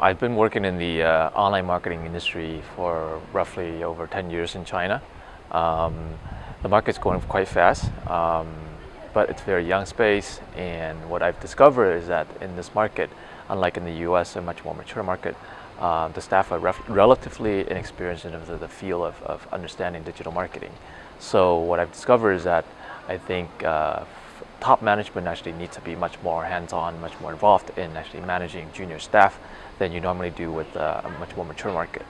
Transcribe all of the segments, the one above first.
I've been working in the uh, online marketing industry for roughly over 10 years in China. Um, the market's going quite fast, um, but it's a very young space. And what I've discovered is that in this market, unlike in the US, a much more mature market, uh, the staff are relatively inexperienced in the, the field of, of, understanding digital marketing. So what I've discovered is that I think uh, top management actually needs to be much more hands-on, much more involved in actually managing junior staff than you normally do with uh, a much more mature market.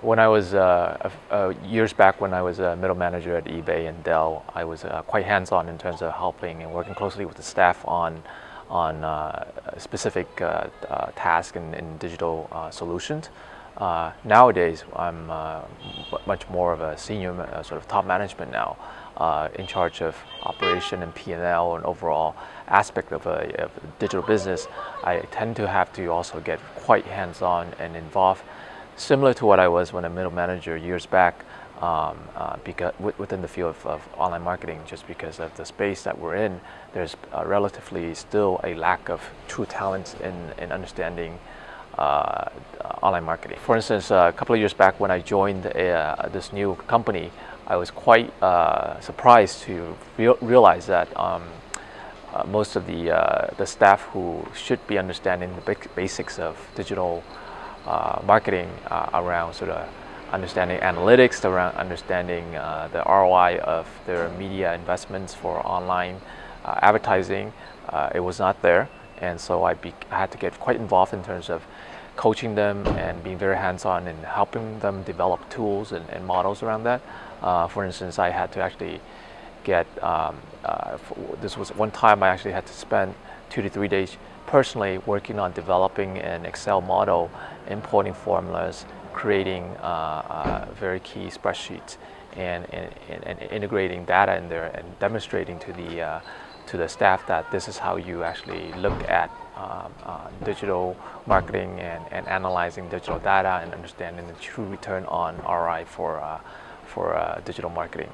When I was, uh, uh, years back when I was a middle manager at eBay and Dell, I was uh, quite hands-on in terms of helping and working closely with the staff on, on uh, specific tasks and, and digital solutions. Nowadays, I'm much more of a senior sort of top management now uh, in charge of operation and P&L and overall aspect of a, of a, digital business, I tend to have to also get quite hands-on and involved, similar to what I was when a middle manager years back um, uh, because within the field of, of, online marketing, just because of the space that we're in, there's relatively still a lack of true talent in, in understanding uh, online marketing. For instance, a couple of years back when I joined uh, this new company, I was quite uh, surprised to re realize that um, uh, most of the, uh, the staff who should be understanding the basics of digital uh, marketing uh, around sort of understanding analytics, around understanding uh, the ROI of their media investments for online advertising, it was not there. And so I, I had to get quite involved in terms of coaching them and being very hands-on and helping them develop tools and, and models around that. Uh, for instance, I had to actually get, um, uh, this was one time I actually had to spend two to three days personally working on developing an Excel model, importing formulas, creating uh, uh very key spreadsheets, and, and, and, integrating data in there and demonstrating to the, uh, to the staff that this is how you actually look at um, uh, digital marketing and, and analyzing digital data and understanding the true return on ROI for, uh, for uh, digital marketing.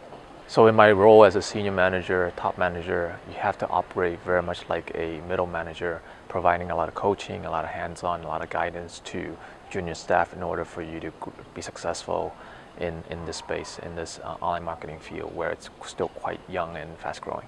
So in my role as a senior manager, top manager, you have to operate very much like a middle manager, providing a lot of coaching, a lot of hands-on, a lot of guidance to junior staff in order for you to be successful in, in this space, in this uh, online marketing field where it's still quite young and fast growing.